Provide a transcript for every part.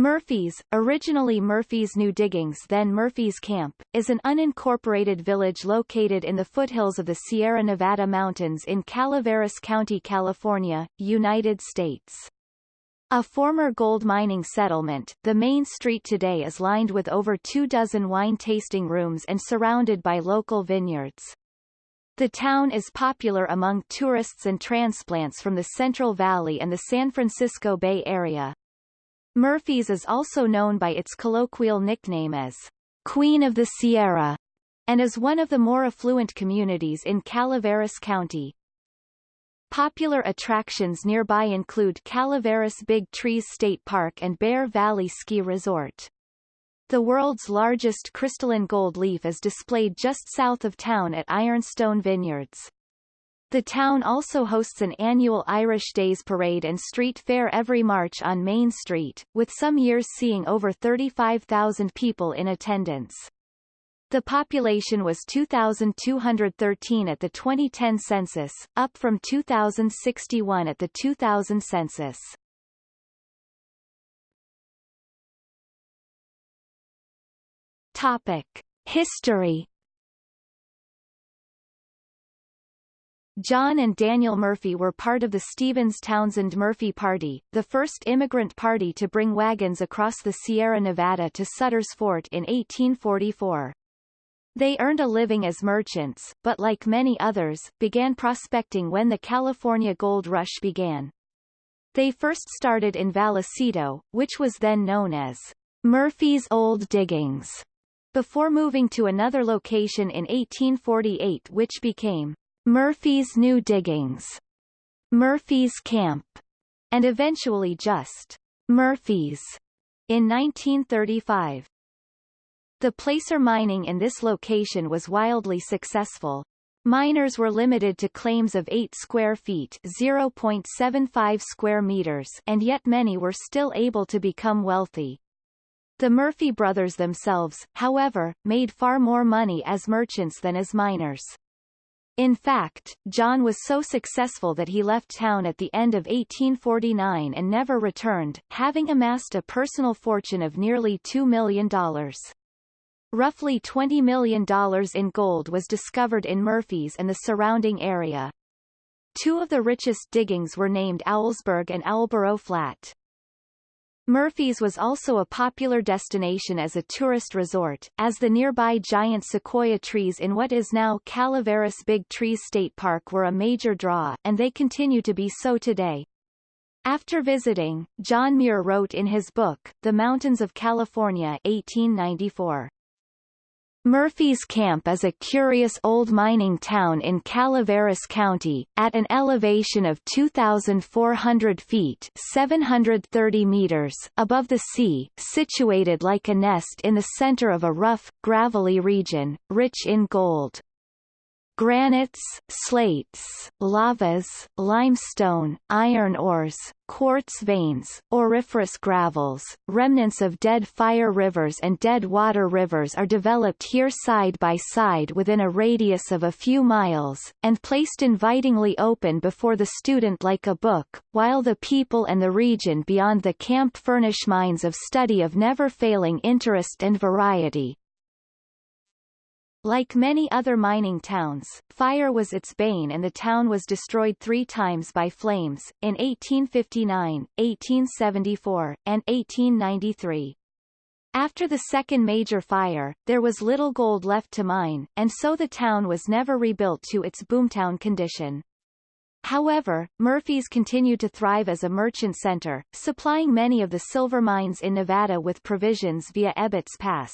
Murphy's, originally Murphy's New Diggings then Murphy's Camp, is an unincorporated village located in the foothills of the Sierra Nevada mountains in Calaveras County, California, United States. A former gold mining settlement, the main street today is lined with over two dozen wine tasting rooms and surrounded by local vineyards. The town is popular among tourists and transplants from the Central Valley and the San Francisco Bay Area. Murphy's is also known by its colloquial nickname as Queen of the Sierra and is one of the more affluent communities in Calaveras County. Popular attractions nearby include Calaveras Big Trees State Park and Bear Valley Ski Resort. The world's largest crystalline gold leaf is displayed just south of town at Ironstone Vineyards. The town also hosts an annual Irish Days Parade and street fair every March on Main Street, with some years seeing over 35,000 people in attendance. The population was 2,213 at the 2010 census, up from 2,061 at the 2000 census. Topic. History John and Daniel Murphy were part of the Stevens-Townsend Murphy Party, the first immigrant party to bring wagons across the Sierra Nevada to Sutter's Fort in 1844. They earned a living as merchants, but like many others, began prospecting when the California gold rush began. They first started in Vallecito, which was then known as Murphy's Old Diggings, before moving to another location in 1848 which became Murphy's New Diggings, Murphy's Camp, and eventually just Murphy's in 1935. The placer mining in this location was wildly successful. Miners were limited to claims of 8 square feet 0.75 square meters and yet many were still able to become wealthy. The Murphy brothers themselves, however, made far more money as merchants than as miners. In fact, John was so successful that he left town at the end of 1849 and never returned, having amassed a personal fortune of nearly $2 million. Roughly $20 million in gold was discovered in Murphy's and the surrounding area. Two of the richest diggings were named Owlsburg and Owlboro Flat. Murphy's was also a popular destination as a tourist resort, as the nearby giant sequoia trees in what is now Calaveras Big Trees State Park were a major draw, and they continue to be so today. After visiting, John Muir wrote in his book, The Mountains of California 1894. Murphy's Camp is a curious old mining town in Calaveras County, at an elevation of 2,400 feet 730 meters above the sea, situated like a nest in the center of a rough, gravelly region, rich in gold granites, slates, lavas, limestone, iron ores, quartz veins, auriferous gravels, remnants of dead fire rivers and dead water rivers are developed here side by side within a radius of a few miles, and placed invitingly open before the student like a book, while the people and the region beyond the camp furnish minds of study of never-failing interest and variety. Like many other mining towns, fire was its bane and the town was destroyed three times by flames, in 1859, 1874, and 1893. After the second major fire, there was little gold left to mine, and so the town was never rebuilt to its boomtown condition. However, Murphy's continued to thrive as a merchant center, supplying many of the silver mines in Nevada with provisions via Ebbets Pass.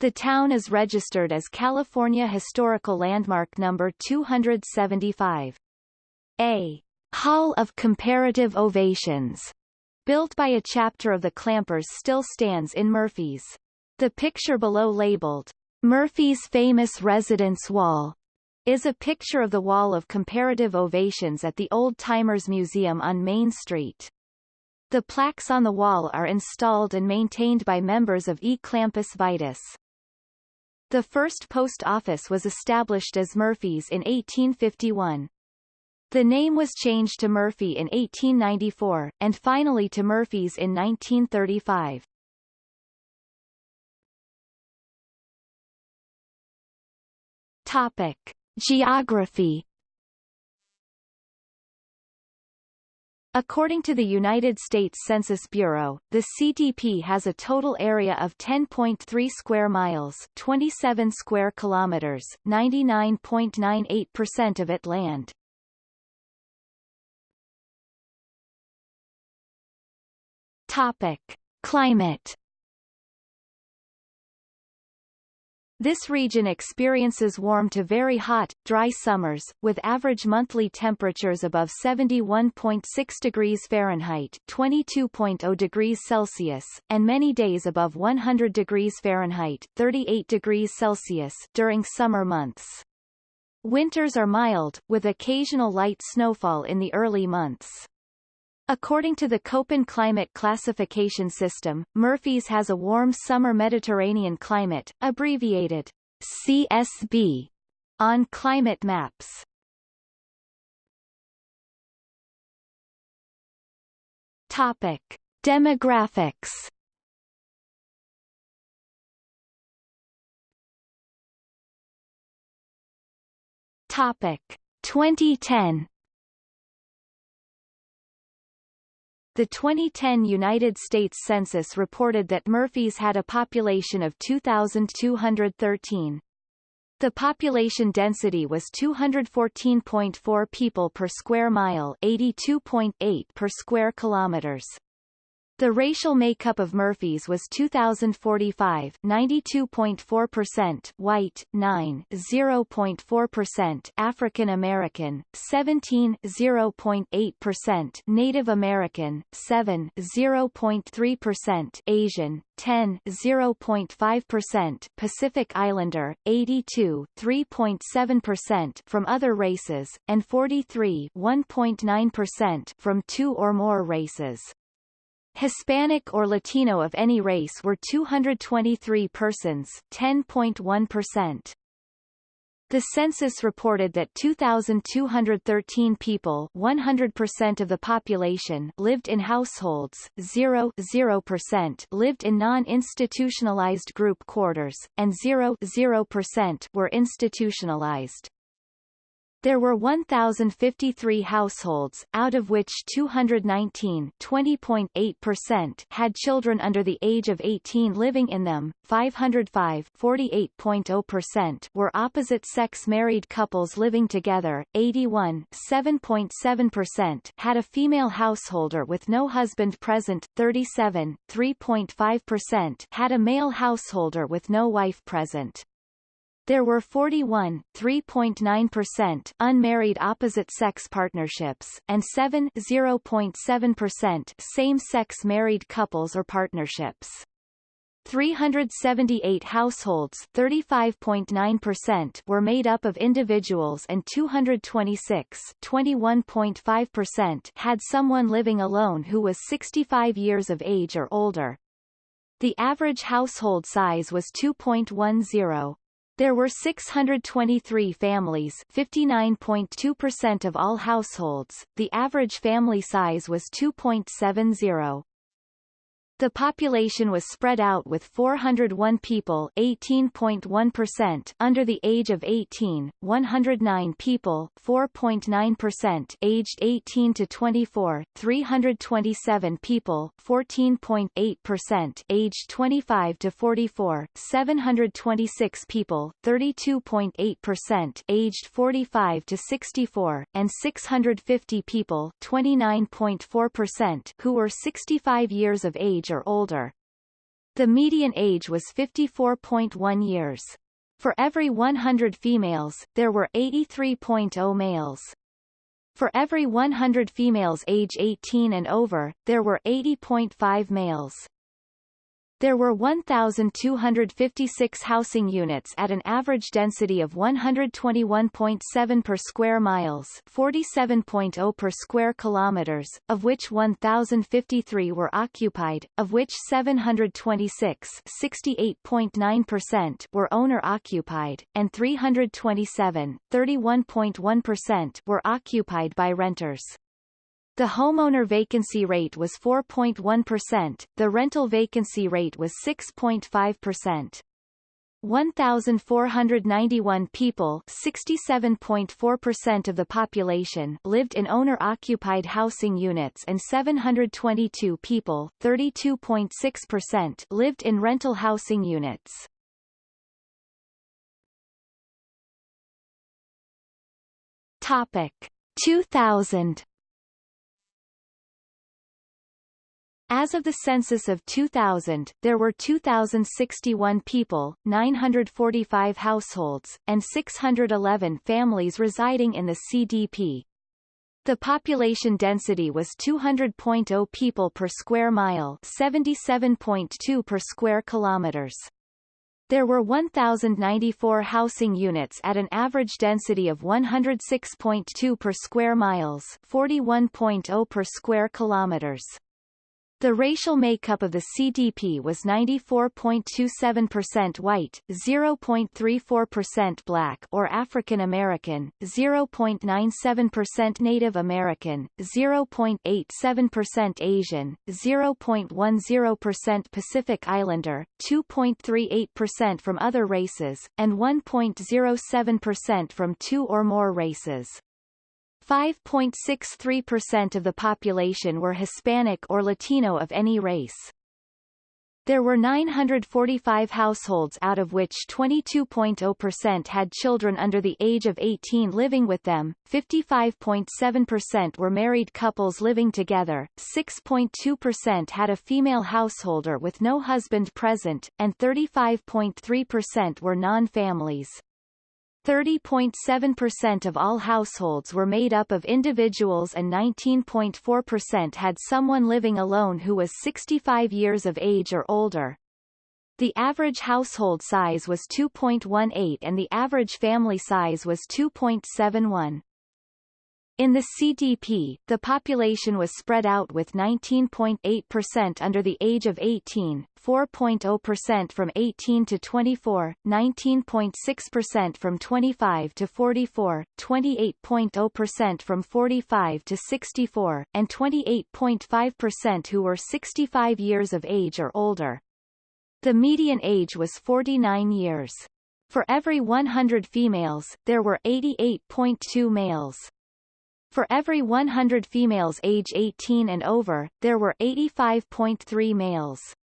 The town is registered as California Historical Landmark Number 275. A Hall of Comparative Ovations, built by a chapter of the Clampers still stands in Murphy's. The picture below labeled, Murphy's Famous Residence Wall, is a picture of the Wall of Comparative Ovations at the Old Timers Museum on Main Street. The plaques on the wall are installed and maintained by members of E. Clampus Vitus. The first post office was established as Murphy's in 1851. The name was changed to Murphy in 1894, and finally to Murphys in 1935. Topic. Geography According to the United States Census Bureau, the CDP has a total area of 10.3 square miles, 27 square kilometers, 99.98% of it land. Topic: Climate This region experiences warm to very hot, dry summers, with average monthly temperatures above 71.6 degrees Fahrenheit 22.0 degrees Celsius, and many days above 100 degrees Fahrenheit 38 degrees Celsius during summer months. Winters are mild, with occasional light snowfall in the early months. According to the Köppen climate classification system, Murphy's has a warm summer Mediterranean climate, abbreviated CSB, on climate maps. Topic: Demographics. Topic: 2010 The 2010 United States Census reported that Murphys had a population of 2,213. The population density was 214.4 people per square mile 82.8 per square kilometers. The racial makeup of Murphys was 2045 92.4% white, 9 0.4% African American, 17 0.8% Native American, 7 0.3% Asian, 10 0.5% Pacific Islander, 82 3.7% from other races, and 43 1.9% from two or more races. Hispanic or Latino of any race were 223 persons 10.1%. The census reported that 2,213 people 100% of the population lived in households, 0 0% lived in non-institutionalized group quarters, and 0 0% were institutionalized. There were 1,053 households, out of which 219 20.8% had children under the age of 18 living in them, 505 48.0% were opposite-sex married couples living together, 81 7.7% had a female householder with no husband present, 37 3.5% had a male householder with no wife present. There were 41 3.9% unmarried opposite-sex partnerships, and 7 0.7% same-sex married couples or partnerships. 378 households 35.9% were made up of individuals and 226 21.5% had someone living alone who was 65 years of age or older. The average household size was 2.10. There were 623 families 59.2% of all households, the average family size was 2.70. The population was spread out with 401 people 18.1% under the age of 18, 109 people 4.9% aged 18 to 24, 327 people 14.8% aged 25 to 44, 726 people 32.8% aged 45 to 64, and 650 people 29.4% who were 65 years of age age or older. The median age was 54.1 years. For every 100 females, there were 83.0 males. For every 100 females age 18 and over, there were 80.5 males. There were 1,256 housing units at an average density of 121.7 per square miles 47.0 per square kilometers, of which 1,053 were occupied, of which 726 68.9% were owner-occupied, and 327 31.1% were occupied by renters. The homeowner vacancy rate was 4.1%, the rental vacancy rate was 6.5%. 1,491 people 67.4% of the population lived in owner-occupied housing units and 722 people 32.6% lived in rental housing units. Topic 2000 As of the census of 2000, there were 2,061 people, 945 households, and 611 families residing in the CDP. The population density was 200.0 people per square mile 77.2 per square kilometers. There were 1,094 housing units at an average density of 106.2 per square miles 41.0 per square kilometers. The racial makeup of the CDP was 94.27% white, 0.34% black or African American, 0.97% Native American, 0.87% Asian, 0.10% Pacific Islander, 2.38% from other races, and 1.07% from two or more races. 5.63% of the population were Hispanic or Latino of any race. There were 945 households out of which 22.0% had children under the age of 18 living with them, 55.7% were married couples living together, 6.2% had a female householder with no husband present, and 35.3% were non-families. 30.7% of all households were made up of individuals and 19.4% had someone living alone who was 65 years of age or older. The average household size was 2.18 and the average family size was 2.71. In the CDP, the population was spread out with 19.8% under the age of 18, 4.0% from 18 to 24, 19.6% from 25 to 44, 28.0% from 45 to 64, and 28.5% who were 65 years of age or older. The median age was 49 years. For every 100 females, there were 88.2 males. For every 100 females age 18 and over, there were 85.3 males.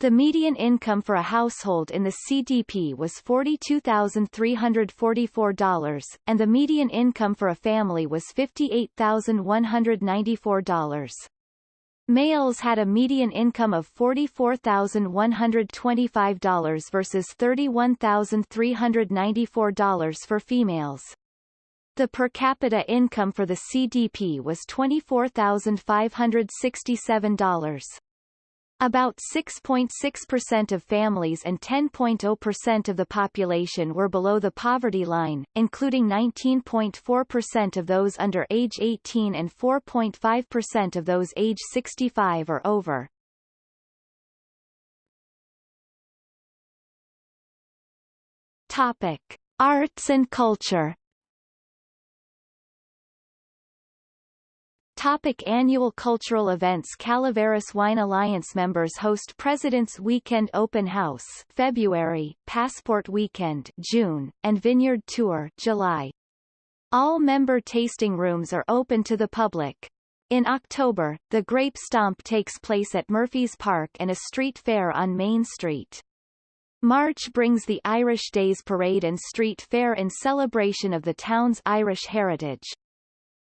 The median income for a household in the CDP was $42,344, and the median income for a family was $58,194. Males had a median income of $44,125 versus $31,394 for females. The per capita income for the CDP was $24,567. About 6.6% of families and 10.0% of the population were below the poverty line, including 19.4% of those under age 18 and 4.5% of those age 65 or over. Topic: Arts and culture Topic annual cultural events Calaveras Wine Alliance members host President's Weekend Open House February, Passport Weekend June, and Vineyard Tour July. All member tasting rooms are open to the public. In October, the Grape Stomp takes place at Murphy's Park and a street fair on Main Street. March brings the Irish Days Parade and Street Fair in celebration of the town's Irish heritage.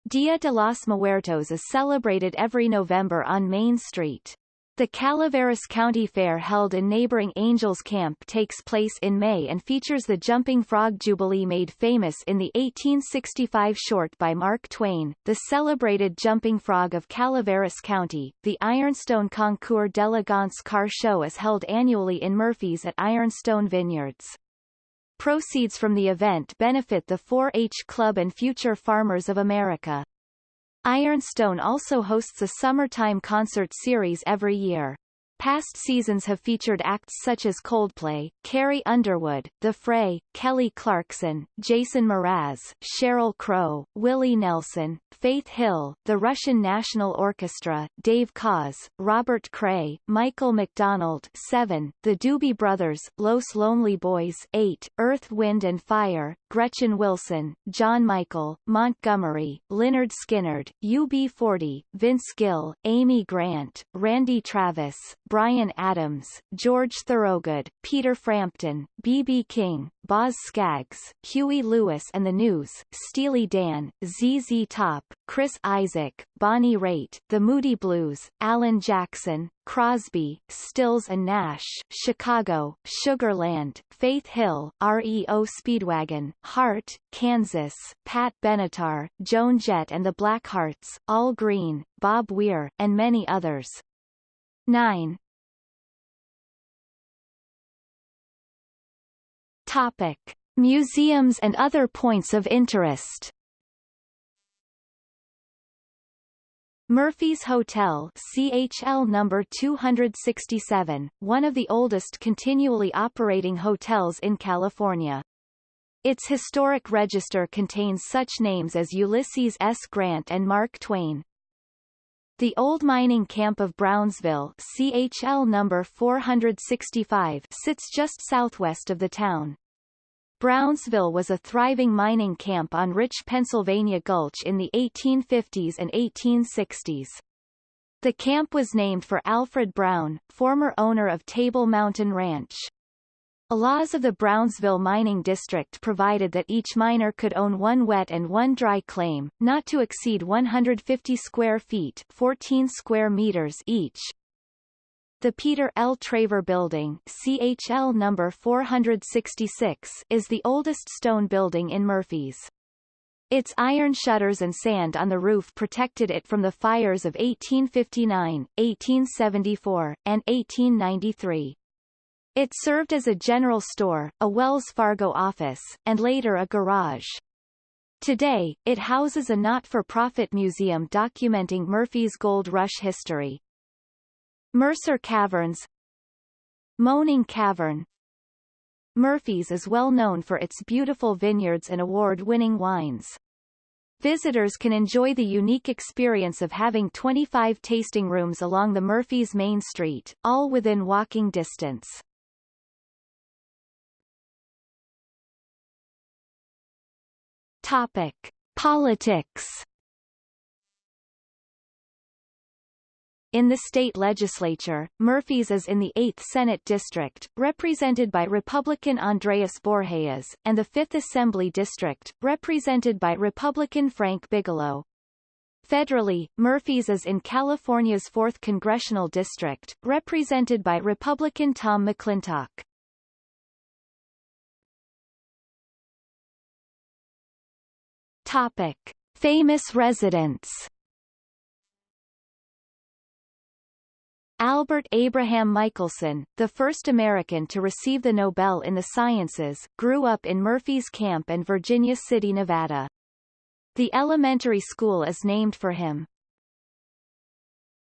Dia de los Muertos is celebrated every November on Main Street. The Calaveras County Fair held in neighboring Angels Camp takes place in May and features the Jumping Frog Jubilee made famous in the 1865 short by Mark Twain, the celebrated Jumping Frog of Calaveras County. The Ironstone Concours d'Elegance car show is held annually in Murphys at Ironstone Vineyards. Proceeds from the event benefit the 4-H Club and Future Farmers of America. Ironstone also hosts a summertime concert series every year. Past seasons have featured acts such as Coldplay, Carrie Underwood, The Fray, Kelly Clarkson, Jason Mraz, Sheryl Crow, Willie Nelson, Faith Hill, the Russian National Orchestra, Dave Koz, Robert Cray, Michael McDonald 7, the Doobie Brothers, Los Lonely Boys 8, Earth, Wind and Fire, Gretchen Wilson, John Michael, Montgomery, Lynyrd Skynyrd, UB40, Vince Gill, Amy Grant, Randy Travis, Bryan Adams, George Thorogood, Peter Frampton, B.B. King, Boz Scaggs, Huey Lewis and the News, Steely Dan, ZZ Top, Chris Isaak, Bonnie Raitt, The Moody Blues, Alan Jackson, Crosby, Stills and Nash, Chicago, Sugarland, Faith Hill, REO Speedwagon, Heart, Kansas, Pat Benatar, Joan Jett and the Blackhearts, Al Green, Bob Weir, and many others. 9. Topic. Museums and other points of interest Murphy's Hotel CHL number 267, one of the oldest continually operating hotels in California. Its historic register contains such names as Ulysses S. Grant and Mark Twain. The old mining camp of Brownsville CHL number 465 sits just southwest of the town. Brownsville was a thriving mining camp on rich Pennsylvania Gulch in the 1850s and 1860s. The camp was named for Alfred Brown, former owner of Table Mountain Ranch. Laws of the Brownsville Mining District provided that each miner could own one wet and one dry claim, not to exceed 150 square feet 14 square meters each. The Peter L. Traver Building CHL number 466 is the oldest stone building in Murphys. Its iron shutters and sand on the roof protected it from the fires of 1859, 1874, and 1893. It served as a general store, a Wells Fargo office, and later a garage. Today, it houses a not-for-profit museum documenting Murphy's Gold Rush history. Mercer Caverns Moaning Cavern Murphy's is well known for its beautiful vineyards and award-winning wines. Visitors can enjoy the unique experience of having 25 tasting rooms along the Murphy's Main Street, all within walking distance. Topic: Politics. In the state legislature, Murphy's is in the 8th Senate District, represented by Republican Andreas Borgeas, and the 5th Assembly District, represented by Republican Frank Bigelow. Federally, Murphy's is in California's 4th Congressional District, represented by Republican Tom McClintock. Topic. Famous residents Albert Abraham Michelson, the first American to receive the Nobel in the Sciences, grew up in Murphy's Camp and Virginia City, Nevada. The elementary school is named for him.